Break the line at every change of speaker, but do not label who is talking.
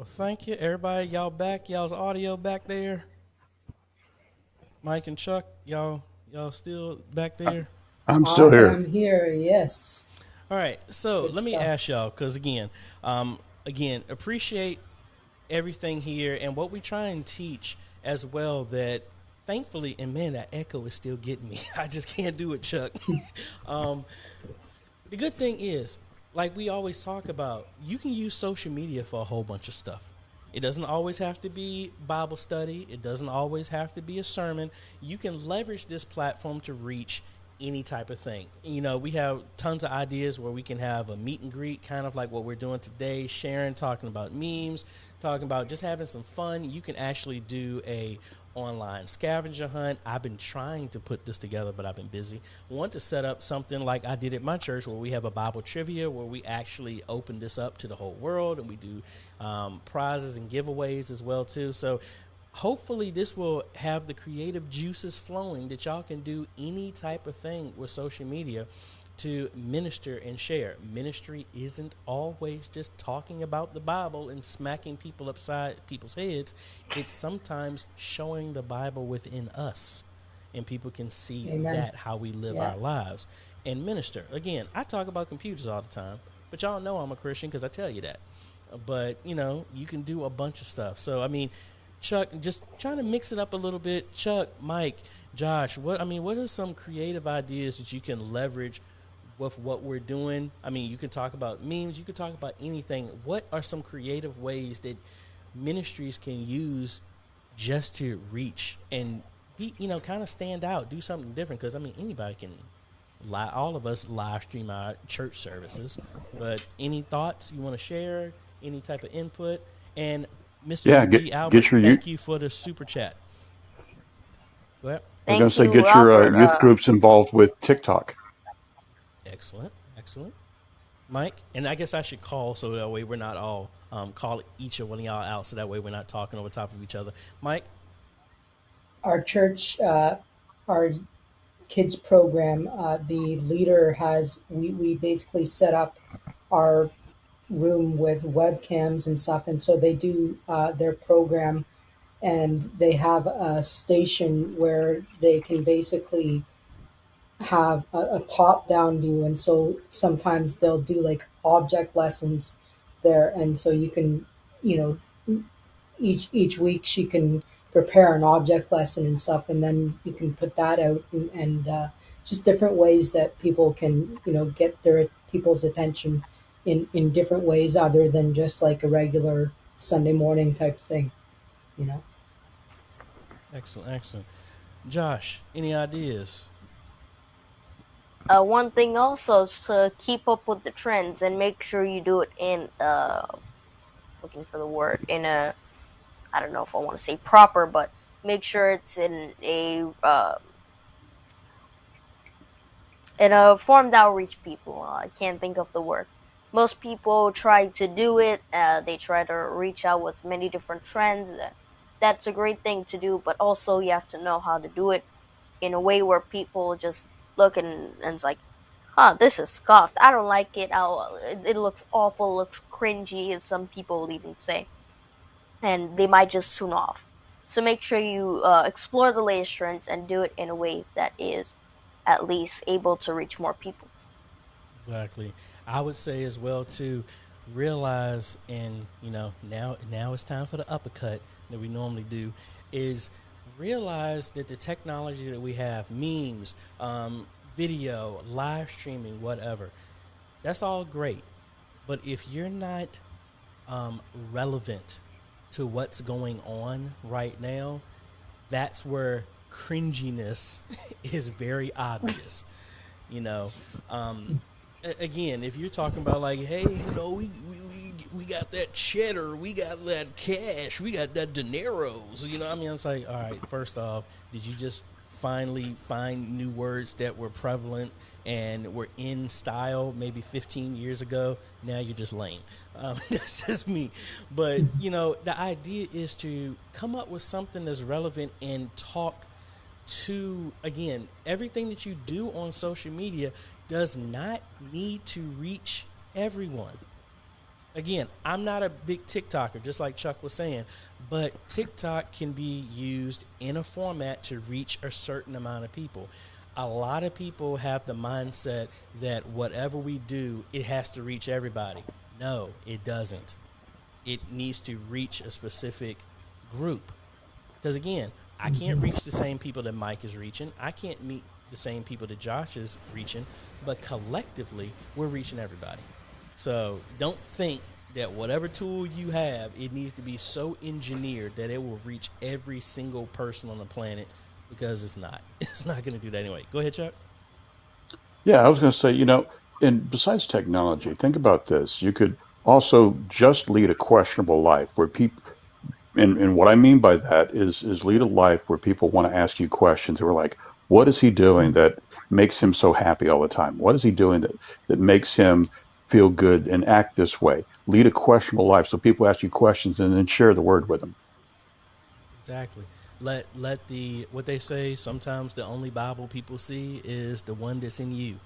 Well, thank you, everybody. Y'all back? Y'all's audio back there? Mike and Chuck, y'all, y'all still back there?
I'm still here.
I'm here. Yes.
All right. So
Good
let me
stuff.
ask y'all, because again, um, again, appreciate everything here and what we try and teach as well. That thankfully, and man, that echo is still getting me. I just can't do it, Chuck. um, the good thing is, like we always talk about, you can use social media for a whole bunch of stuff. It doesn't always have to be Bible study. It doesn't always have to be a sermon. You can leverage this platform to reach any type of thing. You know, we have tons of ideas where we can have a meet and greet, kind of like what we're doing today, sharing, talking about memes, talking about just having some fun. You can actually do a online scavenger hunt. I've been trying to put this together, but I've been busy. Want to set up something like I did at my church, where we have a Bible trivia, where we actually open this up to the whole world, and we do um, prizes and giveaways as well too. So hopefully this will have the creative juices flowing that y'all can do any type of thing with social media to minister and share. Ministry isn't always just talking about the Bible and smacking people upside people's heads. It's sometimes showing the Bible within us and people can see
Amen.
that how we live
Yeah.
our lives and minister. Again, I talk about computers all the time, but y'all know I'm a Christian because I tell you that. But you know, you can do a bunch of stuff. So I mean, Chuck, just trying to mix it up a little bit. Chuck, Mike, Josh, what I mean, what are some creative ideas that you can leverage with what we're doing? I mean, you can talk about memes, you can talk about anything. What are some creative ways that ministries can use just to reach and be, you know, kind of stand out, do something different? Because I mean, anybody can. Li- all of us live stream our church services, but any thoughts you want to share? Any type of input? And Mr.
Yeah,
G.
get
Albert,
get your
thank you for the super chat. Go ahead.
I was going to say
you,
get your uh, youth groups involved with TikTok.
Excellent, excellent. Mike, and I guess I should call so that way we're not all um, call each of one of y'all out, so that way we're not talking over top of each other. Mike,
Our church, uh, our kids program, uh, the leader has, we, we basically set up our room with webcams and stuff. And so they do uh, their program and they have a station where they can basically have a, a top down view and so sometimes they'll do like object lessons there and so you can you know each each week she can prepare an object lesson and stuff and then you can put that out and, and uh, just different ways that people can you know get their people's attention in in different ways other than just like a regular sunday morning type thing you know
excellent, excellent. Josh, any ideas?
Uh, one thing also is to keep up with the trends and make sure you do it in uh, looking for the word in a I don't know if I want to say proper, but make sure it's in a uh, in a form that will reach people. Uh, I can't think of the word. Most people try to do it. Uh, they try to reach out with many different trends. That's a great thing to do, but also you have to know how to do it in a way where people just look and, and it's like, huh, this is scuffed. I don't like it. I'll, it, it looks awful, looks cringy, as some people will even say. And they might just tune off. So make sure you uh, explore the latest trends and do it in a way that is at least able to reach more people.
Exactly. I would say as well to realize, and you know, now now it's time for the uppercut that we normally do, is realize that the technology that we have, memes, um, video, live streaming, whatever, that's all great. But if you're not um, relevant to what's going on right now, that's where cringiness is very obvious. You know, um, again, if you're talking about like, hey, you know, we, we, we, we got that cheddar, we got that cash, we got that dineros, you know, I mean, it's like, all right, first off, did you just finally find new words that were prevalent and were in style maybe 15 years ago? Now you're just lame. Um, that's just me. But, you know, the idea is to come up with something that's relevant and talk to again everything that you do on social media does not need to reach everyone again, I'm not a big TikToker, just like Chuck was saying, but TikTok can be used in a format to reach a certain amount of people. A lot of people have the mindset that whatever we do, it has to reach everybody. No, it doesn't. It needs to reach a specific group. Because again, I can't mm-hmm. reach the same people that Mike is reaching. I can't meet the same people that Josh is reaching, but collectively, we're reaching everybody. So don't think that whatever tool you have, it needs to be so engineered that it will reach every single person on the planet because it's not. It's not going to do that anyway. Go ahead, Chuck.
Yeah, I was going to say, you know, and besides technology, think about this. You could also just lead a questionable life where people, and, and what I mean by that is, is lead a life where people want to ask you questions. They were like, what is he doing that makes him so happy all the time? What is he doing that, that makes him feel good and act this way. Lead a questionable life so people ask you questions and then share the word with them.
Exactly. Let let the what they say sometimes the only Bible people see is the one that's in you.